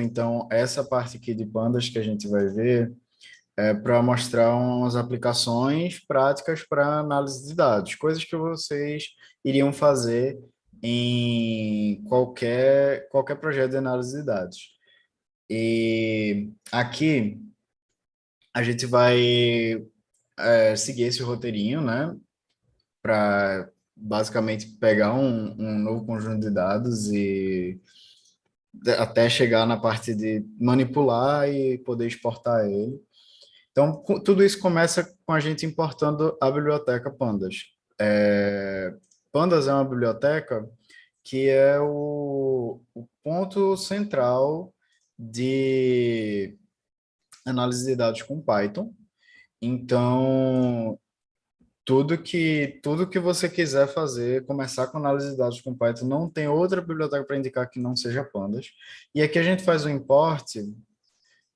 Então, essa parte aqui de pandas que a gente vai ver é para mostrar umas aplicações práticas para análise de dados, coisas que vocês iriam fazer em qualquer, qualquer projeto de análise de dados. E aqui a gente vai é, seguir esse roteirinho, né? Para basicamente pegar um, um novo conjunto de dados e até chegar na parte de manipular e poder exportar ele. Então, tudo isso começa com a gente importando a biblioteca Pandas. É, Pandas é uma biblioteca que é o, o ponto central de análise de dados com Python. Então, tudo que tudo que você quiser fazer, começar com análise de dados com Python, não tem outra biblioteca para indicar que não seja Pandas. E aqui a gente faz o import,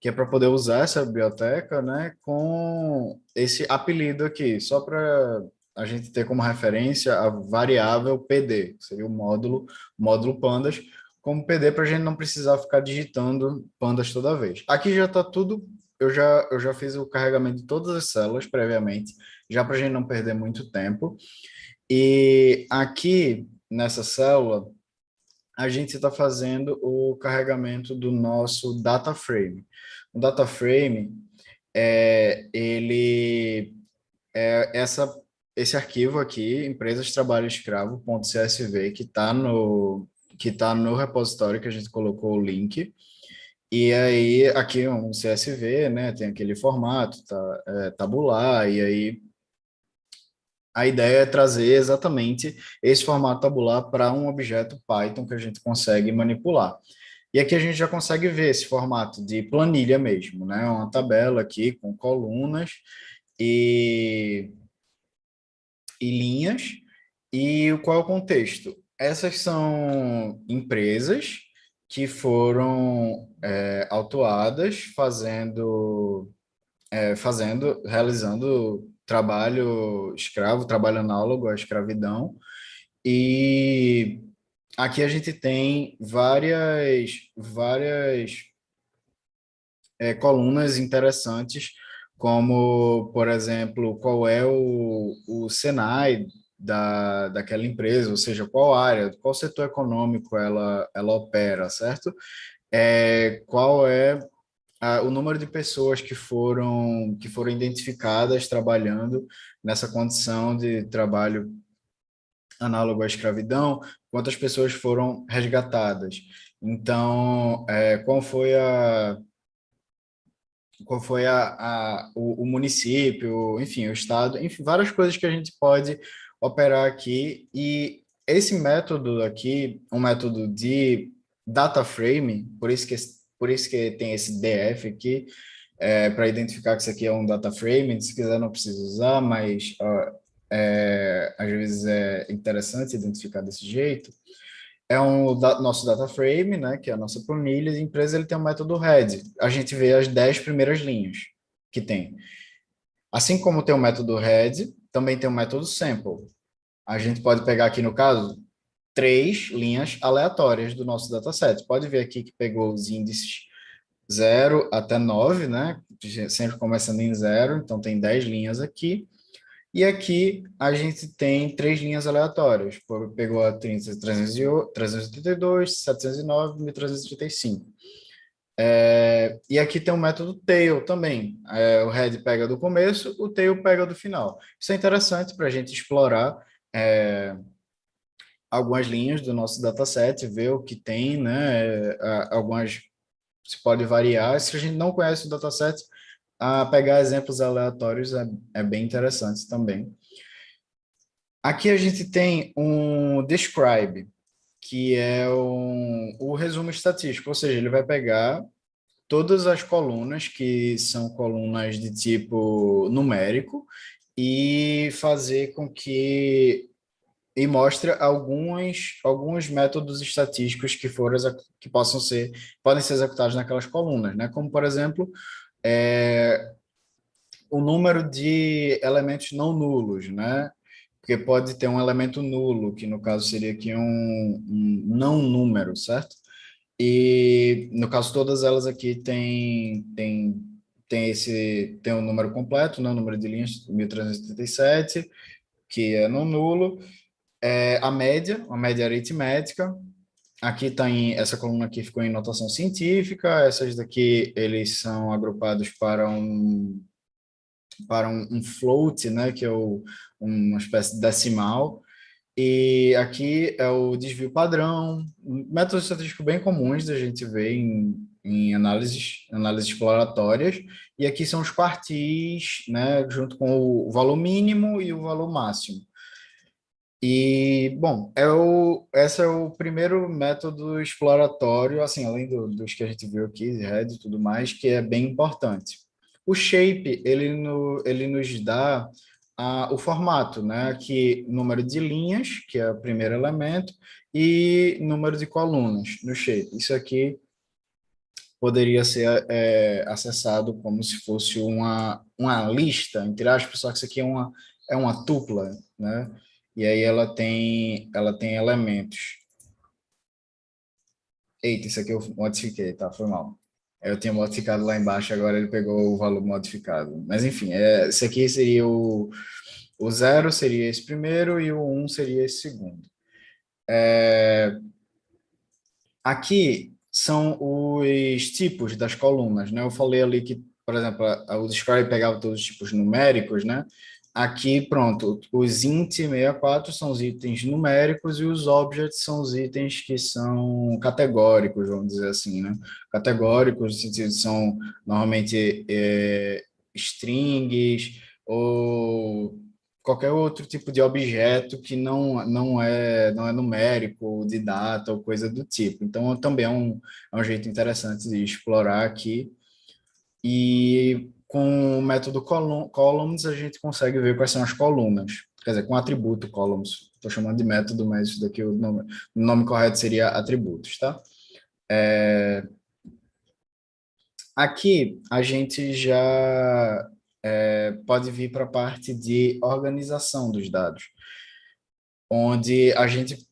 que é para poder usar essa biblioteca, né, com esse apelido aqui, só para a gente ter como referência a variável PD, que seria o módulo, módulo pandas, como PD para a gente não precisar ficar digitando pandas toda vez. Aqui já está tudo eu já, eu já fiz o carregamento de todas as células previamente, já para a gente não perder muito tempo. E aqui, nessa célula, a gente está fazendo o carregamento do nosso data frame. O data frame, é, ele é essa, esse arquivo aqui, empresas de trabalho escravo.csv, que está no, que tá no repositório que a gente colocou o link. E aí, aqui um CSV, né, tem aquele formato, tá, é, tabular, e aí a ideia é trazer exatamente esse formato tabular para um objeto Python que a gente consegue manipular. E aqui a gente já consegue ver esse formato de planilha mesmo, né? Uma tabela aqui com colunas e, e linhas. E qual é o contexto? Essas são empresas que foram é, autuadas fazendo, é, fazendo, realizando trabalho escravo, trabalho análogo à escravidão. E aqui a gente tem várias, várias é, colunas interessantes, como, por exemplo, qual é o, o Senai da, daquela empresa, ou seja, qual área, qual setor econômico ela, ela opera, certo? É, qual é o número de pessoas que foram, que foram identificadas trabalhando nessa condição de trabalho análogo à escravidão, quantas pessoas foram resgatadas. Então, é, qual foi a qual foi a, a o, o, município, enfim, o estado, enfim, várias coisas que a gente pode operar aqui e esse método aqui, um método de data frame, por isso que, por isso que tem esse DF aqui, é, para identificar que isso aqui é um data frame, se quiser não precisa usar, mas ó, é, às vezes é interessante identificar desse jeito, é um da, nosso data frame, né, que é a nossa planilha de empresa, ele tem um método head, a gente vê as 10 primeiras linhas que tem. Assim como tem o método head, também tem o método sample. A gente pode pegar aqui, no caso, três linhas aleatórias do nosso dataset. Pode ver aqui que pegou os índices 0 até 9, né? Sempre começando em 0, então tem 10 linhas aqui. E aqui a gente tem três linhas aleatórias. Pegou a 30, 382, 709 e 1335. É, e aqui tem o método tail também. É, o head pega do começo, o tail pega do final. Isso é interessante para a gente explorar é, algumas linhas do nosso dataset, ver o que tem, né? É, algumas se pode variar. Se a gente não conhece o dataset, a pegar exemplos aleatórios é, é bem interessante também. Aqui a gente tem um describe, que é um, o resumo estatístico, ou seja, ele vai pegar todas as colunas, que são colunas de tipo numérico, e fazer com que e mostra alguns alguns métodos estatísticos que foram que possam ser podem ser executados naquelas colunas, né? Como por exemplo, é, o número de elementos não nulos, né? Porque pode ter um elemento nulo, que no caso seria aqui um, um não número, certo? E, no caso, todas elas aqui têm, têm, têm esse, tem um número completo, né? o número de linhas 1337, que é não nulo, é a média, a média aritmética, aqui está em, essa coluna aqui ficou em notação científica, essas daqui eles são agrupados para um, para um, um float, né, que é o, uma espécie de decimal, e aqui é o desvio padrão, métodos estatísticos bem comuns da gente ver em, em análises, análises exploratórias, e aqui são os quartis, né, junto com o valor mínimo e o valor máximo. E, bom, é o, esse é o primeiro método exploratório, assim, além do, dos que a gente viu aqui, Red e tudo mais, que é bem importante. O shape, ele, no, ele nos dá a, o formato, né? Aqui, número de linhas, que é o primeiro elemento, e número de colunas no shape. Isso aqui poderia ser é, acessado como se fosse uma, uma lista, entre aspas, só que isso aqui é uma, é uma tupla, né? E aí ela tem, ela tem elementos. Eita, isso aqui eu modifiquei, tá? Foi mal. Eu tinha modificado lá embaixo, agora ele pegou o valor modificado. Mas enfim, é, esse aqui seria o, o zero, seria esse primeiro, e o um seria esse segundo. É, aqui são os tipos das colunas, né? Eu falei ali que, por exemplo, o Describe pegava todos os tipos numéricos, né? Aqui, pronto, os int 64 são os itens numéricos e os objects são os itens que são categóricos, vamos dizer assim, né? Categóricos, no sentido, são normalmente é, strings ou qualquer outro tipo de objeto que não, não, é, não é numérico, de data ou coisa do tipo. Então, também é um, é um jeito interessante de explorar aqui. E com o método columns, a gente consegue ver quais são as colunas. Quer dizer, com atributo columns. Estou chamando de método, mas isso daqui o nome, o nome correto seria atributos, tá? É... Aqui a gente já é, pode vir para a parte de organização dos dados, onde a gente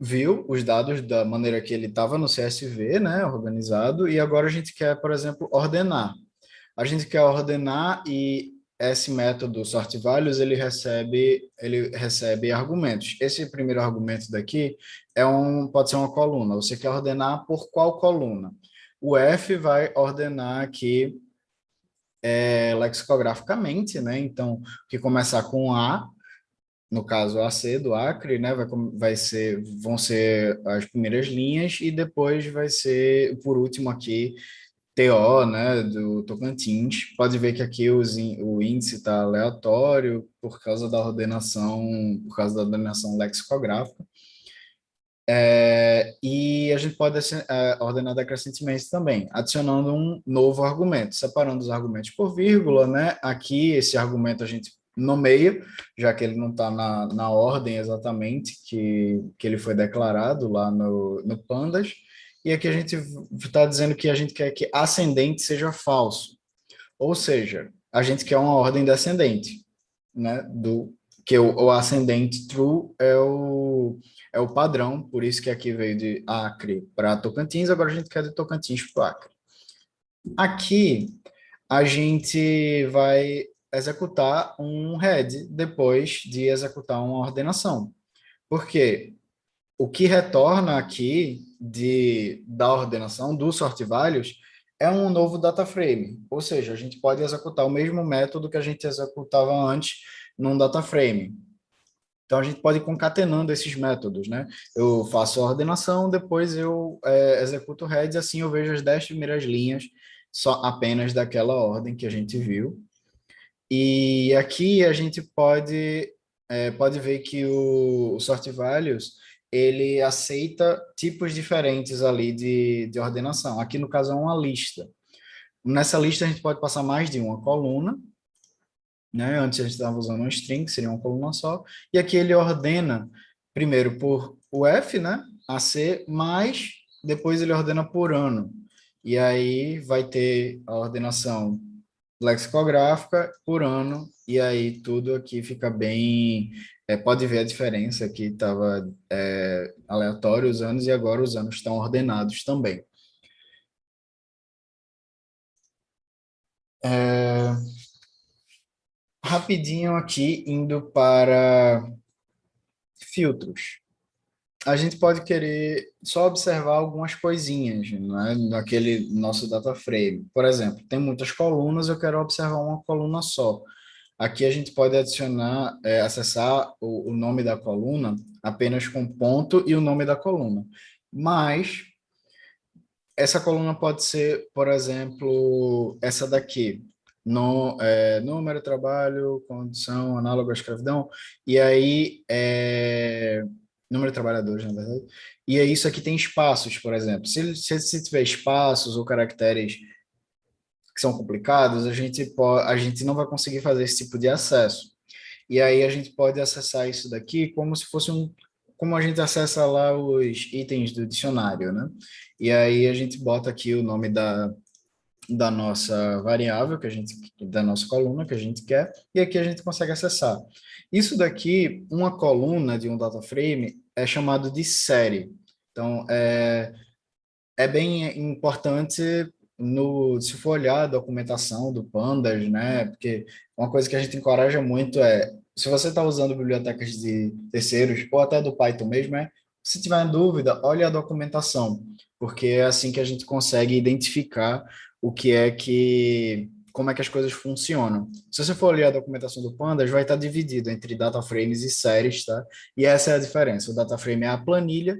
viu os dados da maneira que ele estava no CSV, né, organizado, e agora a gente quer, por exemplo, ordenar a gente quer ordenar e esse método sort values ele recebe ele recebe argumentos. Esse primeiro argumento daqui é um pode ser uma coluna. Você quer ordenar por qual coluna? O F vai ordenar aqui é, lexicograficamente, né? Então, que começar com A, no caso AC do Acre, né? Vai, vai ser vão ser as primeiras linhas e depois vai ser por último aqui TO, né, do Tocantins, pode ver que aqui os, o índice está aleatório por causa da ordenação, por causa da ordenação lexicográfica. É, e a gente pode é, ordenar decrescentemente também, adicionando um novo argumento, separando os argumentos por vírgula, né? Aqui, esse argumento a gente nomeia, já que ele não está na, na ordem exatamente que, que ele foi declarado lá no, no Pandas, e aqui a gente está dizendo que a gente quer que ascendente seja falso. Ou seja, a gente quer uma ordem descendente, né? Do, que o, o ascendente true é o, é o padrão, por isso que aqui veio de Acre para Tocantins, agora a gente quer de Tocantins para Acre. Aqui, a gente vai executar um head depois de executar uma ordenação. Por quê? O que retorna aqui de, da ordenação do sort values é um novo data frame, ou seja, a gente pode executar o mesmo método que a gente executava antes num data frame. Então, a gente pode ir concatenando esses métodos, né? Eu faço a ordenação, depois eu é, executo o head, assim eu vejo as 10 primeiras linhas só apenas daquela ordem que a gente viu. E aqui a gente pode, é, pode ver que o, o sort values ele aceita tipos diferentes ali de, de ordenação. Aqui, no caso, é uma lista. Nessa lista, a gente pode passar mais de uma coluna, né? Antes a gente estava usando um string, que seria uma coluna só, e aqui ele ordena primeiro por o F, né? AC, mais depois ele ordena por ano. E aí vai ter a ordenação lexicográfica por ano, e aí tudo aqui fica bem é, pode ver a diferença aqui, estava é, aleatório os anos e agora os anos estão ordenados também. É, rapidinho aqui, indo para filtros. A gente pode querer só observar algumas coisinhas né, naquele nosso data frame. Por exemplo, tem muitas colunas, eu quero observar uma coluna só. Aqui a gente pode adicionar, é, acessar o, o nome da coluna apenas com ponto e o nome da coluna. Mas essa coluna pode ser, por exemplo, essa daqui, no, é, número, trabalho, condição, análogo à escravidão, e aí, é, número de trabalhadores, na verdade, e aí isso aqui tem espaços, por exemplo, se, se, se tiver espaços ou caracteres que são complicados, a gente, pode, a gente não vai conseguir fazer esse tipo de acesso. E aí a gente pode acessar isso daqui como se fosse um, como a gente acessa lá os itens do dicionário, né? E aí a gente bota aqui o nome da, da nossa variável, que a gente, da nossa coluna que a gente quer, e aqui a gente consegue acessar. Isso daqui, uma coluna de um data frame, é chamado de série. Então, é, é bem importante no, se for olhar a documentação do Pandas, né, porque uma coisa que a gente encoraja muito é, se você está usando bibliotecas de terceiros, ou até do Python mesmo, é, se tiver dúvida, olhe a documentação, porque é assim que a gente consegue identificar o que é que, como é que as coisas funcionam. Se você for olhar a documentação do Pandas, vai estar dividido entre data frames e séries, tá? E essa é a diferença, o data frame é a planilha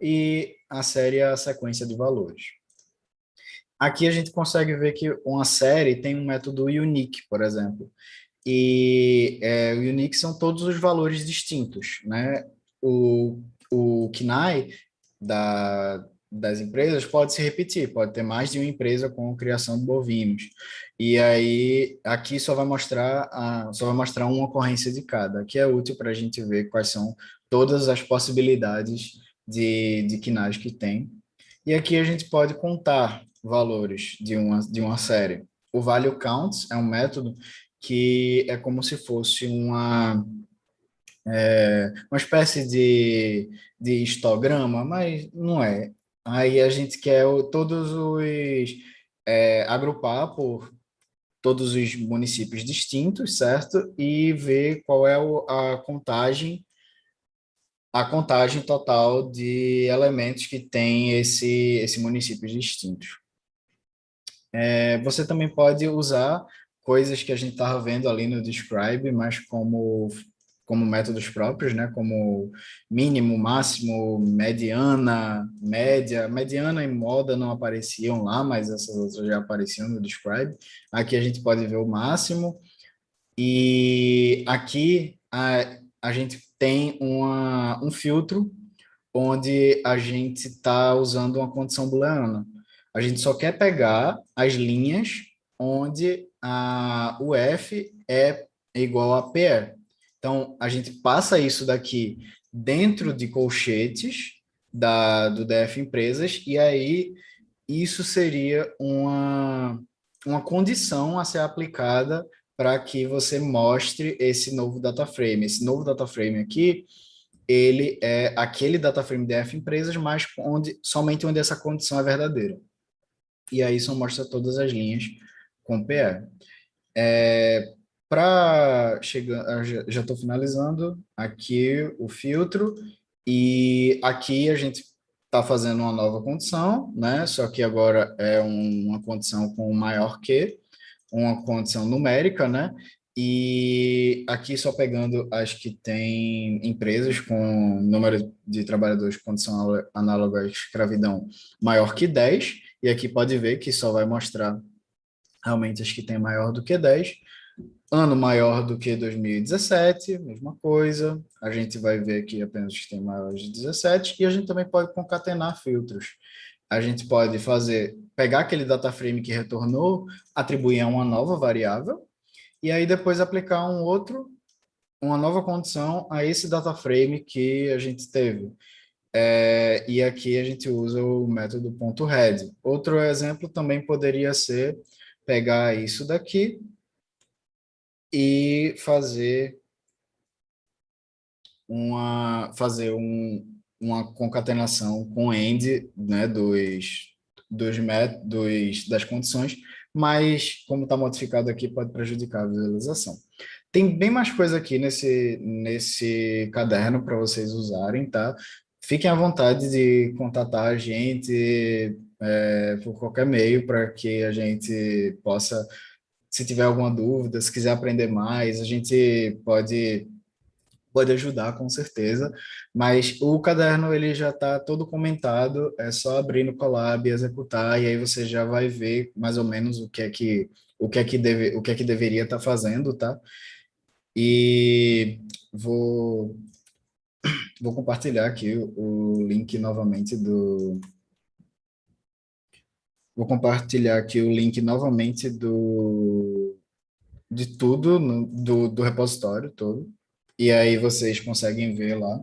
e a série é a sequência de valores. Aqui a gente consegue ver que uma série tem um método unique, por exemplo. E é, o unique são todos os valores distintos, né? O, o KNAI da, das empresas pode se repetir, pode ter mais de uma empresa com criação de bovinos. E aí, aqui só vai mostrar, a, só vai mostrar uma ocorrência de cada, que é útil para a gente ver quais são todas as possibilidades de, de KNAIs que tem. E aqui a gente pode contar valores de uma, de uma série. O value counts é um método que é como se fosse uma, é, uma espécie de, de histograma, mas não é. Aí a gente quer todos os... É, agrupar por todos os municípios distintos, certo? E ver qual é a contagem a contagem total de elementos que tem esse, esse municípios distintos. É, você também pode usar coisas que a gente estava vendo ali no Describe, mas como, como métodos próprios, né? como mínimo, máximo, mediana, média. Mediana e moda não apareciam lá, mas essas outras já apareciam no Describe. Aqui a gente pode ver o máximo. E aqui a, a gente tem uma, um filtro onde a gente está usando uma condição booleana. A gente só quer pegar as linhas onde a, o F é igual a PE. Então, a gente passa isso daqui dentro de colchetes da, do DF Empresas, e aí isso seria uma, uma condição a ser aplicada para que você mostre esse novo data frame. Esse novo data frame aqui, ele é aquele data frame DF Empresas, mas onde, somente onde essa condição é verdadeira e aí só mostra todas as linhas com PR. É, Para chegar, já estou finalizando aqui o filtro, e aqui a gente está fazendo uma nova condição, né? Só que agora é uma condição com maior que, uma condição numérica, né? E aqui só pegando as que têm empresas com número de trabalhadores com condição análoga à escravidão maior que 10, e aqui pode ver que só vai mostrar realmente as que tem maior do que 10. Ano maior do que 2017, mesma coisa. A gente vai ver aqui apenas os que tem maior de 17. E a gente também pode concatenar filtros. A gente pode fazer, pegar aquele data frame que retornou, atribuir a uma nova variável, e aí depois aplicar um outro, uma nova condição a esse data frame que a gente teve. É, e aqui a gente usa o método .head. Outro exemplo também poderia ser pegar isso daqui e fazer uma, fazer um, uma concatenação com end né, dos, dos, dos, das condições, mas como está modificado aqui, pode prejudicar a visualização. Tem bem mais coisa aqui nesse, nesse caderno para vocês usarem, tá? Fiquem à vontade de contatar a gente é, por qualquer meio para que a gente possa, se tiver alguma dúvida, se quiser aprender mais, a gente pode pode ajudar com certeza, mas o caderno ele já está todo comentado, é só abrir no Colab executar, e aí você já vai ver mais ou menos o que é que, o que, é que, deve, o que, é que deveria estar tá fazendo, tá? E vou, vou compartilhar aqui o, o link novamente do... Vou compartilhar aqui o link novamente do, de tudo, no, do, do repositório todo. E aí vocês conseguem ver lá.